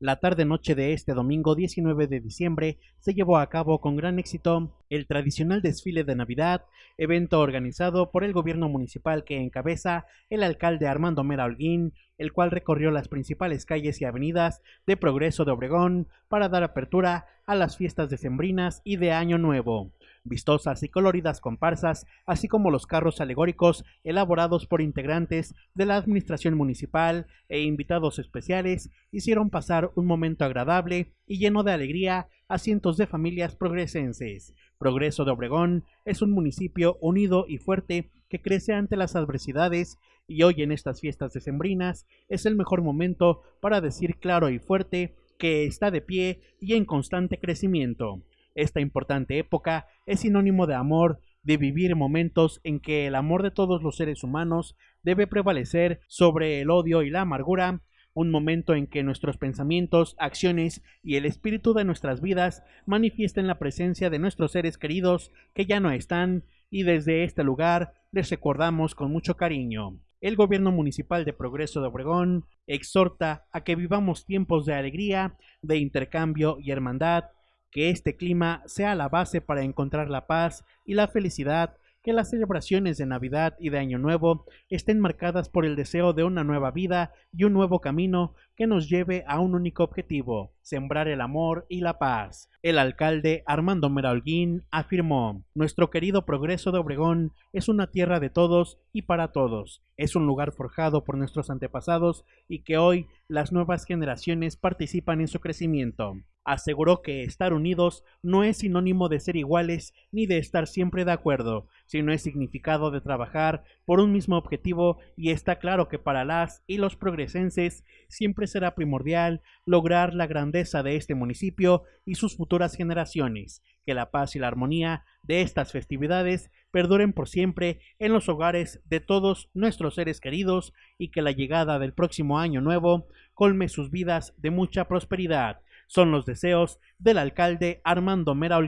La tarde-noche de este domingo 19 de diciembre se llevó a cabo con gran éxito el tradicional desfile de Navidad, evento organizado por el gobierno municipal que encabeza el alcalde Armando Mera Holguín, el cual recorrió las principales calles y avenidas de Progreso de Obregón para dar apertura a las fiestas decembrinas y de Año Nuevo vistosas y coloridas comparsas, así como los carros alegóricos elaborados por integrantes de la administración municipal e invitados especiales, hicieron pasar un momento agradable y lleno de alegría a cientos de familias progresenses. Progreso de Obregón es un municipio unido y fuerte que crece ante las adversidades y hoy en estas fiestas decembrinas es el mejor momento para decir claro y fuerte que está de pie y en constante crecimiento. Esta importante época es sinónimo de amor, de vivir momentos en que el amor de todos los seres humanos debe prevalecer sobre el odio y la amargura, un momento en que nuestros pensamientos, acciones y el espíritu de nuestras vidas manifiesten la presencia de nuestros seres queridos que ya no están y desde este lugar les recordamos con mucho cariño. El gobierno municipal de Progreso de Obregón exhorta a que vivamos tiempos de alegría, de intercambio y hermandad, que este clima sea la base para encontrar la paz y la felicidad que las celebraciones de Navidad y de Año Nuevo estén marcadas por el deseo de una nueva vida y un nuevo camino que nos lleve a un único objetivo, sembrar el amor y la paz. El alcalde Armando Meraulguín afirmó, Nuestro querido progreso de Obregón es una tierra de todos y para todos, es un lugar forjado por nuestros antepasados y que hoy las nuevas generaciones participan en su crecimiento aseguró que estar unidos no es sinónimo de ser iguales ni de estar siempre de acuerdo, sino es significado de trabajar por un mismo objetivo y está claro que para las y los progresenses siempre será primordial lograr la grandeza de este municipio y sus futuras generaciones, que la paz y la armonía de estas festividades perduren por siempre en los hogares de todos nuestros seres queridos y que la llegada del próximo año nuevo colme sus vidas de mucha prosperidad son los deseos del alcalde Armando Mera